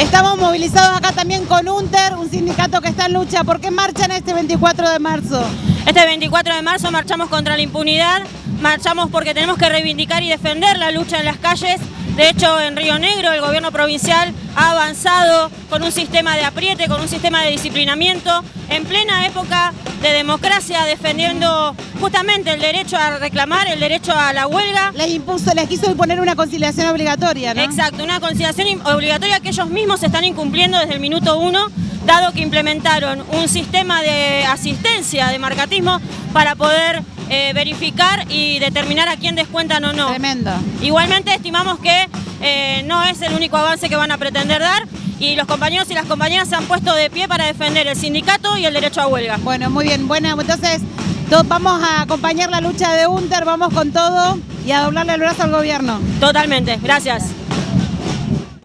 Estamos movilizados acá también con UNTER, un sindicato que está en lucha. ¿Por qué marchan este 24 de marzo? Este 24 de marzo marchamos contra la impunidad, marchamos porque tenemos que reivindicar y defender la lucha en las calles. De hecho, en Río Negro el gobierno provincial ha avanzado con un sistema de apriete, con un sistema de disciplinamiento, en plena época de democracia, defendiendo justamente el derecho a reclamar, el derecho a la huelga. Les impuso, les quiso imponer una conciliación obligatoria, ¿no? Exacto, una conciliación obligatoria que ellos mismos están incumpliendo desde el minuto uno, dado que implementaron un sistema de asistencia, de marcatismo, para poder eh, verificar y determinar a quién descuentan o no. Tremendo. Igualmente estimamos que eh, no es el único avance que van a pretender dar y los compañeros y las compañeras se han puesto de pie para defender el sindicato y el derecho a huelga. Bueno, muy bien. Bueno, entonces vamos a acompañar la lucha de UNTER, vamos con todo y a doblarle el brazo al gobierno. Totalmente, gracias.